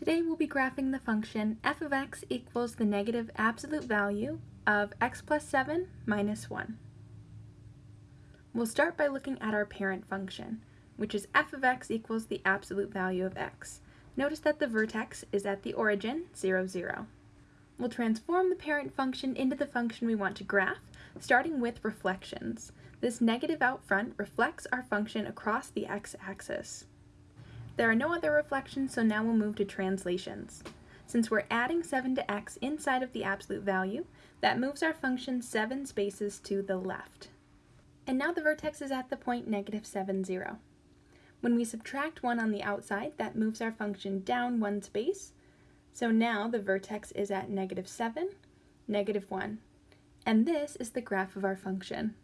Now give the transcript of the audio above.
Today we'll be graphing the function f of x equals the negative absolute value of x plus 7 minus 1. We'll start by looking at our parent function, which is f of x equals the absolute value of x. Notice that the vertex is at the origin, 0, 0. We'll transform the parent function into the function we want to graph, starting with reflections. This negative out front reflects our function across the x-axis. There are no other reflections, so now we'll move to translations. Since we're adding 7 to x inside of the absolute value, that moves our function 7 spaces to the left. And now the vertex is at the point negative 7, 0. When we subtract 1 on the outside, that moves our function down one space. So now the vertex is at negative 7, negative 1. And this is the graph of our function.